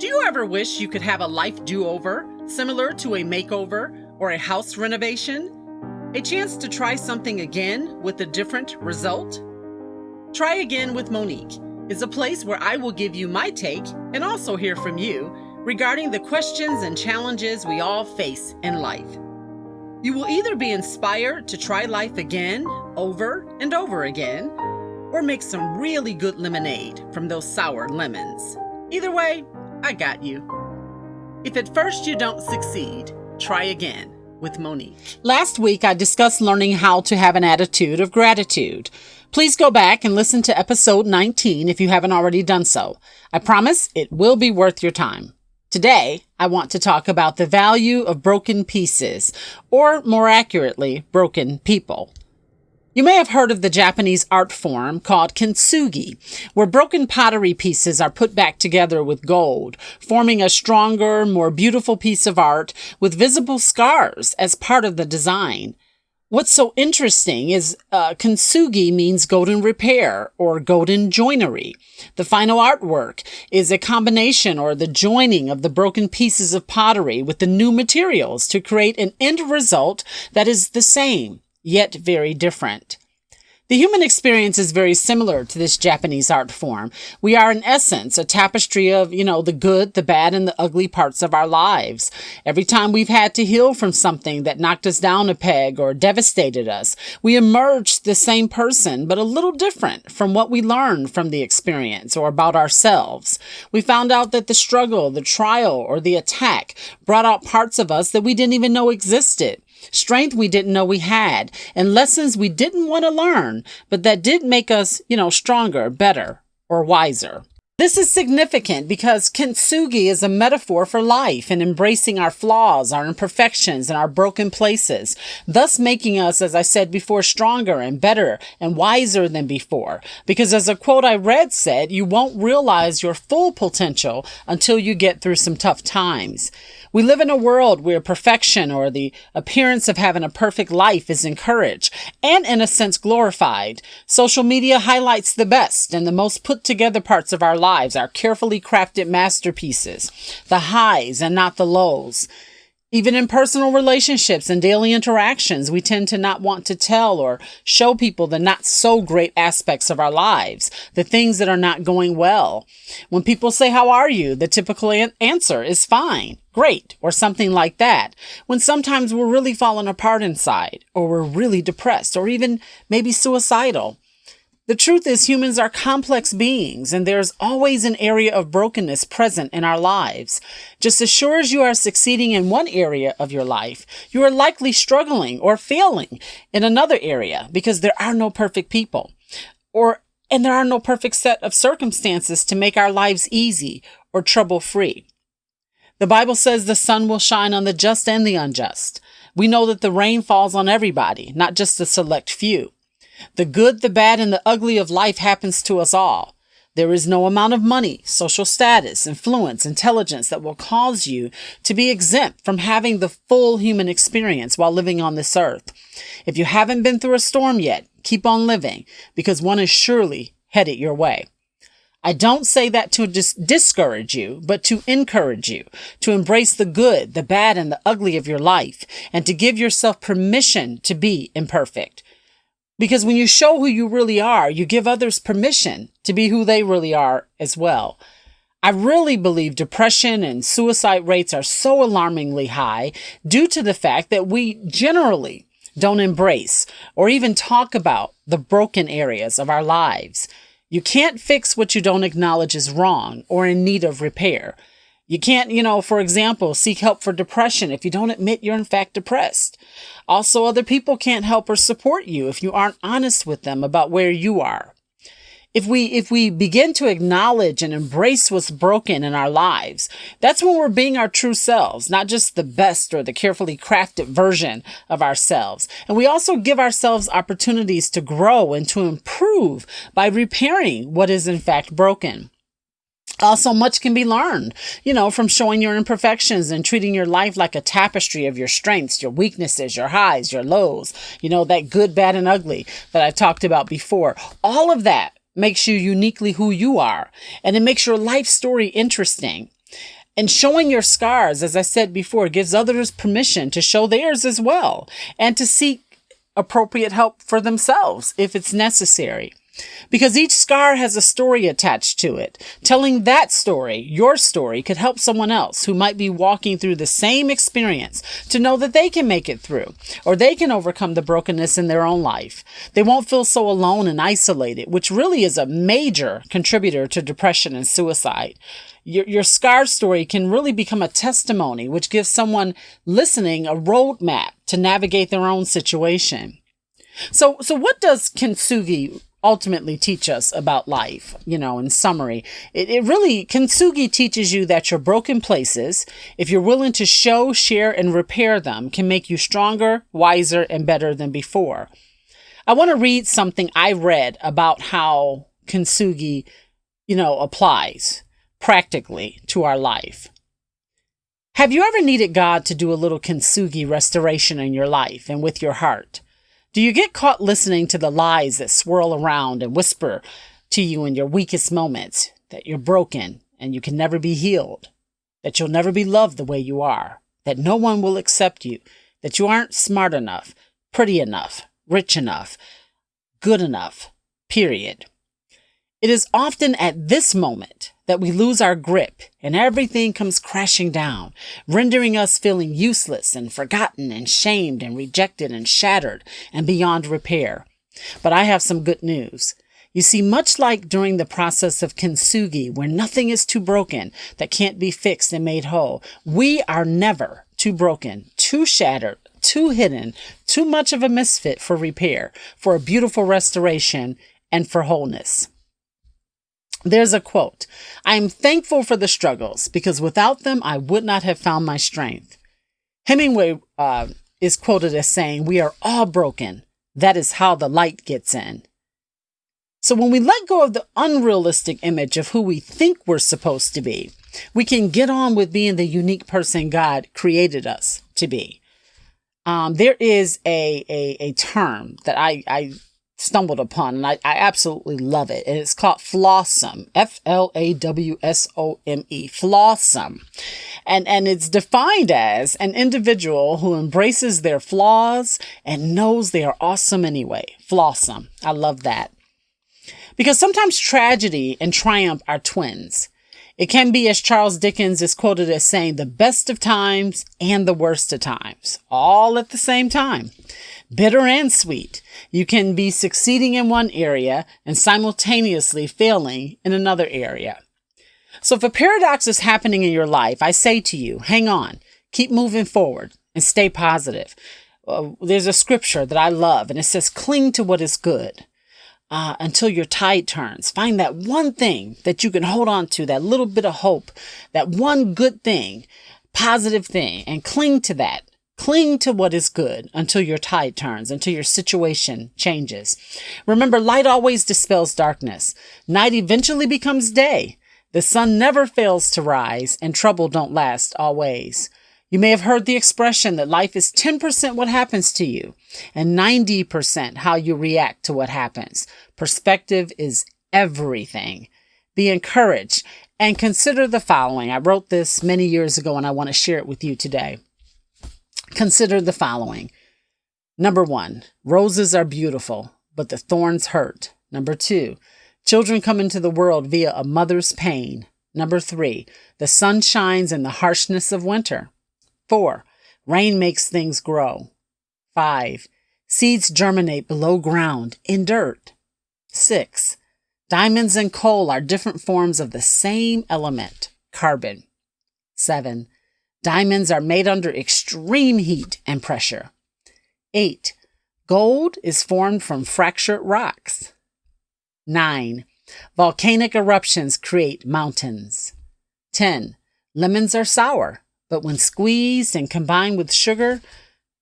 Do you ever wish you could have a life do over, similar to a makeover or a house renovation? A chance to try something again with a different result? Try Again with Monique is a place where I will give you my take and also hear from you regarding the questions and challenges we all face in life. You will either be inspired to try life again, over and over again, or make some really good lemonade from those sour lemons. Either way, I got you. If at first you don't succeed, try again with Monique. Last week, I discussed learning how to have an attitude of gratitude. Please go back and listen to episode 19 if you haven't already done so. I promise it will be worth your time. Today, I want to talk about the value of broken pieces, or more accurately, broken people. You may have heard of the Japanese art form called kintsugi, where broken pottery pieces are put back together with gold, forming a stronger, more beautiful piece of art with visible scars as part of the design. What's so interesting is uh, kintsugi means golden repair or golden joinery. The final artwork is a combination or the joining of the broken pieces of pottery with the new materials to create an end result that is the same yet very different. The human experience is very similar to this Japanese art form. We are, in essence, a tapestry of, you know, the good, the bad, and the ugly parts of our lives. Every time we've had to heal from something that knocked us down a peg or devastated us, we emerged the same person, but a little different from what we learned from the experience or about ourselves. We found out that the struggle, the trial, or the attack brought out parts of us that we didn't even know existed strength we didn't know we had, and lessons we didn't want to learn, but that did make us, you know, stronger, better, or wiser. This is significant because kintsugi is a metaphor for life and embracing our flaws, our imperfections, and our broken places, thus making us, as I said before, stronger and better and wiser than before. Because as a quote I read said, you won't realize your full potential until you get through some tough times. We live in a world where perfection or the appearance of having a perfect life is encouraged and in a sense glorified. Social media highlights the best and the most put together parts of our lives, our carefully crafted masterpieces, the highs and not the lows. Even in personal relationships and daily interactions, we tend to not want to tell or show people the not so great aspects of our lives, the things that are not going well. When people say, how are you? The typical answer is fine, great, or something like that. When sometimes we're really falling apart inside, or we're really depressed, or even maybe suicidal. The truth is, humans are complex beings, and there's always an area of brokenness present in our lives. Just as sure as you are succeeding in one area of your life, you are likely struggling or failing in another area because there are no perfect people. Or and there are no perfect set of circumstances to make our lives easy or trouble free. The Bible says the sun will shine on the just and the unjust. We know that the rain falls on everybody, not just a select few. The good, the bad, and the ugly of life happens to us all. There is no amount of money, social status, influence, intelligence that will cause you to be exempt from having the full human experience while living on this earth. If you haven't been through a storm yet, keep on living because one is surely headed your way. I don't say that to dis- discourage you, but to encourage you to embrace the good, the bad, and the ugly of your life and to give yourself permission to be imperfect. Because when you show who you really are, you give others permission to be who they really are as well. I really believe depression and suicide rates are so alarmingly high due to the fact that we generally don't embrace or even talk about the broken areas of our lives. You can't fix what you don't acknowledge is wrong or in need of repair. You can't, you know, for example, seek help for depression if you don't admit you're in fact depressed. Also, other people can't help or support you if you aren't honest with them about where you are. If we, if we begin to acknowledge and embrace what's broken in our lives, that's when we're being our true selves, not just the best or the carefully crafted version of ourselves. And we also give ourselves opportunities to grow and to improve by repairing what is in fact broken. Uh, also, much can be learned, you know, from showing your imperfections and treating your life like a tapestry of your strengths, your weaknesses, your highs, your lows, you know, that good, bad, and ugly that I've talked about before. All of that makes you uniquely who you are, and it makes your life story interesting. And showing your scars, as I said before, gives others permission to show theirs as well and to seek appropriate help for themselves if it's necessary. Because each scar has a story attached to it. Telling that story, your story, could help someone else who might be walking through the same experience to know that they can make it through or they can overcome the brokenness in their own life. They won't feel so alone and isolated, which really is a major contributor to depression and suicide. Your, your scar story can really become a testimony, which gives someone listening a roadmap to navigate their own situation. So, so what does kintsugi ultimately teach us about life, you know, in summary. It, it really, Kintsugi teaches you that your broken places, if you're willing to show, share, and repair them, can make you stronger, wiser, and better than before. I want to read something I read about how Kintsugi, you know, applies practically to our life. Have you ever needed God to do a little kintsugi restoration in your life and with your heart? Do you get caught listening to the lies that swirl around and whisper to you in your weakest moments that you're broken and you can never be healed, that you'll never be loved the way you are, that no one will accept you, that you aren't smart enough, pretty enough, rich enough, good enough, period? It is often at this moment that we lose our grip and everything comes crashing down, rendering us feeling useless and forgotten and shamed and rejected and shattered and beyond repair. But I have some good news. You see, much like during the process of kintsugi, where nothing is too broken that can't be fixed and made whole, we are never too broken, too shattered, too hidden, too much of a misfit for repair, for a beautiful restoration, and for wholeness. There's a quote I am thankful for the struggles because without them, I would not have found my strength. Hemingway uh, is quoted as saying, We are all broken. That is how the light gets in. So when we let go of the unrealistic image of who we think we're supposed to be, we can get on with being the unique person God created us to be. Um, there is a, a, a term that I, I stumbled upon and I, I absolutely love it. And it's called Flawsome. F L A W S O M E. Flawsome. And, and it's defined as an individual who embraces their flaws and knows they are awesome anyway. Flawsome. I love that. Because sometimes tragedy and triumph are twins. It can be, as Charles Dickens is quoted as saying, the best of times and the worst of times, all at the same time bitter and sweet. You can be succeeding in one area and simultaneously failing in another area. So if a paradox is happening in your life, I say to you, hang on, keep moving forward and stay positive. Uh, there's a scripture that I love and it says, cling to what is good. Uh, until your tide turns. Find that one thing that you can hold on to, that little bit of hope, that one good thing, positive thing, and cling to that Cling to what is good until your tide turns, until your situation changes. Remember, light always dispels darkness. Night eventually becomes day. The sun never fails to rise, and trouble don't last always. You may have heard the expression that life is 10% what happens to you and 90% how you react to what happens. Perspective is everything. Be encouraged and consider the following. I wrote this many years ago and I want to share it with you today. Consider the following. Number one, roses are beautiful, but the thorns hurt. Number two, children come into the world via a mother's pain. Number three, the sun shines in the harshness of winter. Four, rain makes things grow. Five, seeds germinate below ground in dirt. Six, diamonds and coal are different forms of the same element, carbon. Seven, Diamonds are made under extreme heat and pressure. 8. Gold is formed from fractured rocks. 9. Volcanic eruptions create mountains. 10. Lemons are sour, but when squeezed and combined with sugar,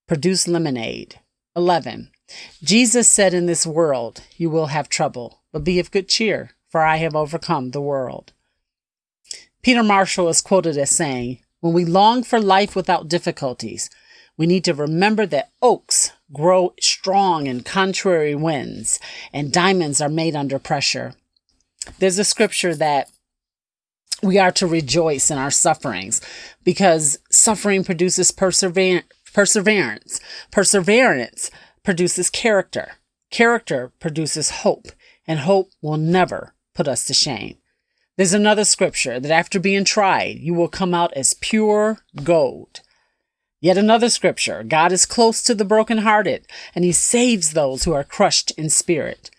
produce lemonade. 11. Jesus said, In this world you will have trouble, but be of good cheer, for I have overcome the world. Peter Marshall is quoted as saying, when we long for life without difficulties, we need to remember that oaks grow strong in contrary winds and diamonds are made under pressure. There's a scripture that We are to rejoice in our sufferings because suffering produces perseverance. Perseverance. Produces character. Character produces hope, and hope will never put us to shame. There's another scripture that after being tried, you will come out as pure gold. Yet another scripture God is close to the brokenhearted, and he saves those who are crushed in spirit.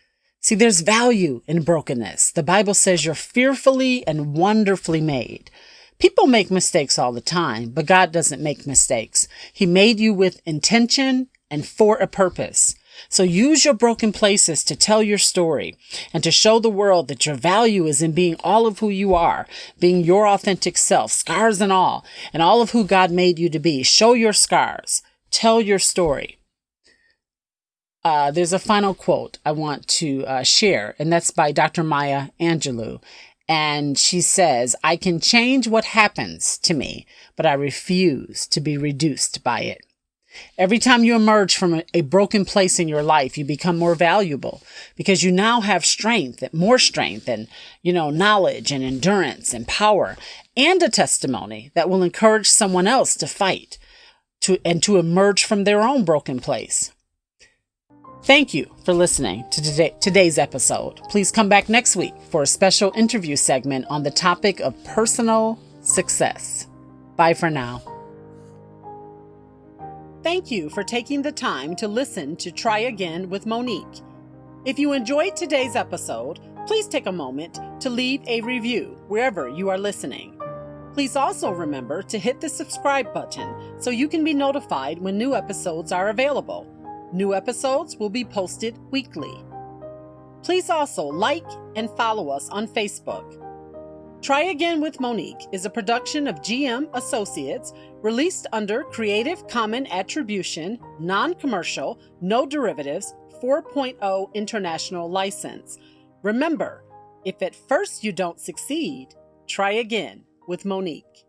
See, there's value in brokenness. The Bible says you're fearfully and wonderfully made. People make mistakes all the time, but God doesn't make mistakes. He made you with intention and for a purpose. So use your broken places to tell your story and to show the world that your value is in being all of who you are, being your authentic self, scars and all, and all of who God made you to be. Show your scars. Tell your story. Uh, there's a final quote I want to uh, share, and that's by Dr. Maya Angelou. And she says, I can change what happens to me, but I refuse to be reduced by it. Every time you emerge from a broken place in your life, you become more valuable because you now have strength, more strength and, you know, knowledge and endurance and power and a testimony that will encourage someone else to fight to, and to emerge from their own broken place. Thank you for listening to today, today's episode. Please come back next week for a special interview segment on the topic of personal success. Bye for now. Thank you for taking the time to listen to Try Again with Monique. If you enjoyed today's episode, please take a moment to leave a review wherever you are listening. Please also remember to hit the subscribe button so you can be notified when new episodes are available. New episodes will be posted weekly. Please also like and follow us on Facebook. Try Again with Monique is a production of GM Associates released under Creative Common Attribution, Non Commercial, No Derivatives 4.0 International License. Remember, if at first you don't succeed, try again with Monique.